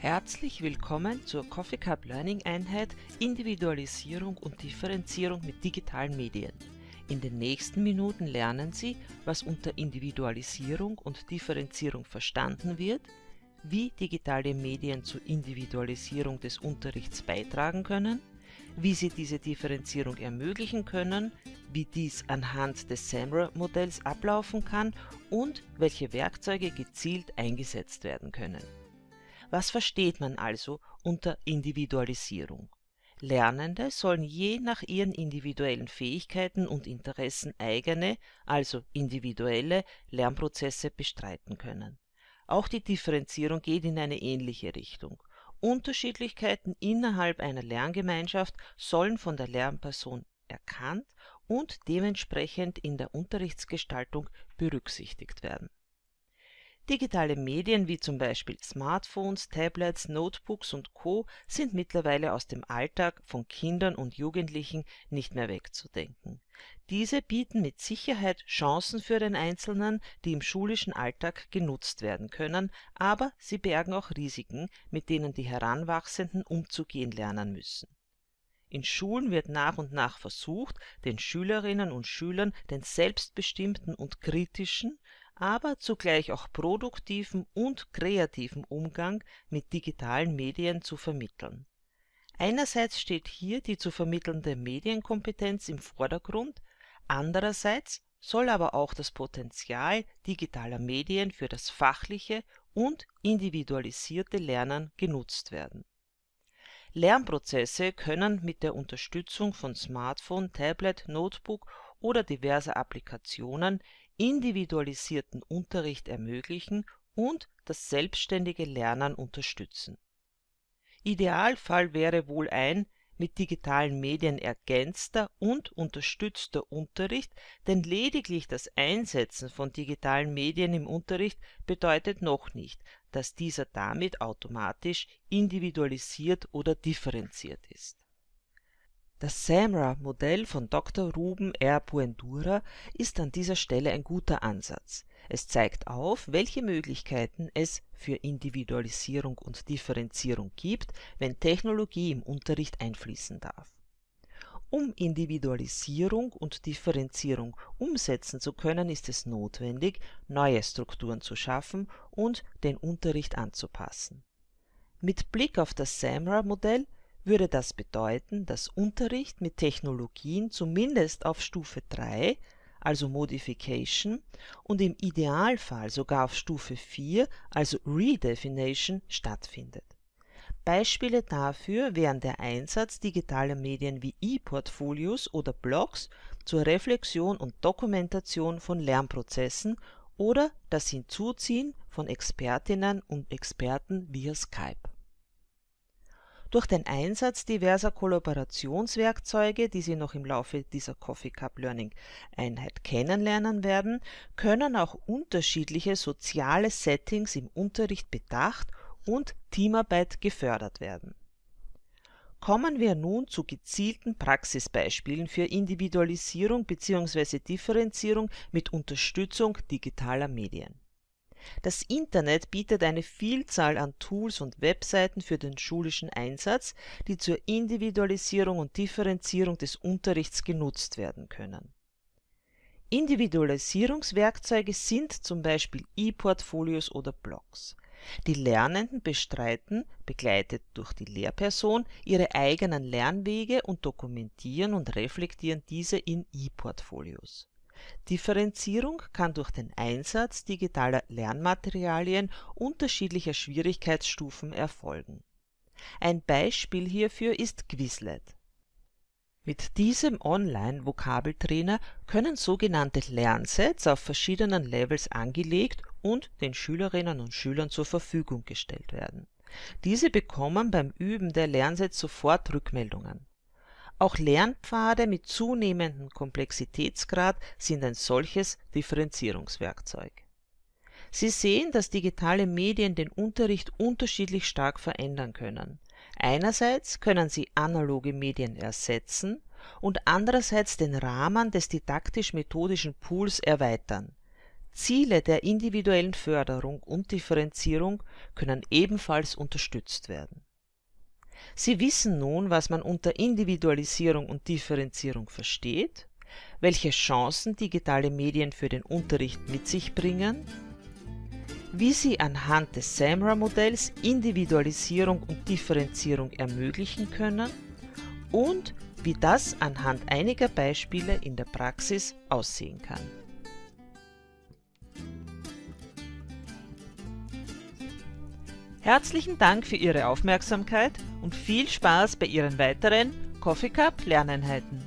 Herzlich willkommen zur Coffee Cup Learning Einheit Individualisierung und Differenzierung mit digitalen Medien. In den nächsten Minuten lernen Sie, was unter Individualisierung und Differenzierung verstanden wird, wie digitale Medien zur Individualisierung des Unterrichts beitragen können, wie Sie diese Differenzierung ermöglichen können, wie dies anhand des SAMRA-Modells ablaufen kann und welche Werkzeuge gezielt eingesetzt werden können. Was versteht man also unter Individualisierung? Lernende sollen je nach ihren individuellen Fähigkeiten und Interessen eigene, also individuelle Lernprozesse bestreiten können. Auch die Differenzierung geht in eine ähnliche Richtung. Unterschiedlichkeiten innerhalb einer Lerngemeinschaft sollen von der Lernperson erkannt und dementsprechend in der Unterrichtsgestaltung berücksichtigt werden Digitale Medien wie zum Beispiel Smartphones, Tablets, Notebooks und Co. sind mittlerweile aus dem Alltag von Kindern und Jugendlichen nicht mehr wegzudenken. Diese bieten mit Sicherheit Chancen für den Einzelnen, die im schulischen Alltag genutzt werden können, aber sie bergen auch Risiken, mit denen die Heranwachsenden umzugehen lernen müssen. In Schulen wird nach und nach versucht, den Schülerinnen und Schülern den selbstbestimmten und kritischen aber zugleich auch produktiven und kreativen Umgang mit digitalen Medien zu vermitteln. Einerseits steht hier die zu vermittelnde Medienkompetenz im Vordergrund, andererseits soll aber auch das Potenzial digitaler Medien für das fachliche und individualisierte Lernen genutzt werden. Lernprozesse können mit der Unterstützung von Smartphone, Tablet, Notebook oder diverser Applikationen individualisierten Unterricht ermöglichen und das selbstständige Lernen unterstützen. Idealfall wäre wohl ein mit digitalen Medien ergänzter und unterstützter Unterricht, denn lediglich das Einsetzen von digitalen Medien im Unterricht bedeutet noch nicht, dass dieser damit automatisch individualisiert oder differenziert ist das SAMRA-Modell von Dr. Ruben R. Buendura ist an dieser Stelle ein guter Ansatz. Es zeigt auf, welche Möglichkeiten es für Individualisierung und Differenzierung gibt, wenn Technologie im Unterricht einfließen darf. Um Individualisierung und Differenzierung umsetzen zu können, ist es notwendig, neue Strukturen zu schaffen und den Unterricht anzupassen. Mit Blick auf das SAMRA-Modell würde das bedeuten, dass Unterricht mit Technologien zumindest auf Stufe 3, also Modification, und im Idealfall sogar auf Stufe 4, also Redefinition, stattfindet. Beispiele dafür wären der Einsatz digitaler Medien wie E-Portfolios oder Blogs zur Reflexion und Dokumentation von Lernprozessen oder das Hinzuziehen von Expertinnen und Experten via Skype durch den Einsatz diverser Kollaborationswerkzeuge, die Sie noch im Laufe dieser Coffee Cup Learning Einheit kennenlernen werden, können auch unterschiedliche soziale Settings im Unterricht bedacht und Teamarbeit gefördert werden. Kommen wir nun zu gezielten Praxisbeispielen für Individualisierung bzw. Differenzierung mit Unterstützung digitaler Medien das Internet bietet eine Vielzahl an Tools und Webseiten für den schulischen Einsatz, die zur Individualisierung und Differenzierung des Unterrichts genutzt werden können. Individualisierungswerkzeuge sind zum Beispiel E-Portfolios oder Blogs. Die Lernenden bestreiten, begleitet durch die Lehrperson, ihre eigenen Lernwege und dokumentieren und reflektieren diese in E-Portfolios Differenzierung kann durch den Einsatz digitaler Lernmaterialien unterschiedlicher Schwierigkeitsstufen erfolgen. Ein Beispiel hierfür ist Quizlet. Mit diesem Online-Vokabeltrainer können sogenannte Lernsets auf verschiedenen Levels angelegt und den Schülerinnen und Schülern zur Verfügung gestellt werden. Diese bekommen beim Üben der Lernsets sofort Rückmeldungen auch Lernpfade mit zunehmendem Komplexitätsgrad sind ein solches Differenzierungswerkzeug. Sie sehen, dass digitale Medien den Unterricht unterschiedlich stark verändern können. Einerseits können sie analoge Medien ersetzen und andererseits den Rahmen des didaktisch-methodischen Pools erweitern. Ziele der individuellen Förderung und Differenzierung können ebenfalls unterstützt werden. Sie wissen nun, was man unter Individualisierung und Differenzierung versteht, welche Chancen digitale Medien für den Unterricht mit sich bringen, wie Sie anhand des SAMRA-Modells Individualisierung und Differenzierung ermöglichen können und wie das anhand einiger Beispiele in der Praxis aussehen kann. Herzlichen Dank für Ihre Aufmerksamkeit und viel Spaß bei Ihren weiteren Coffee Cup Lerneinheiten.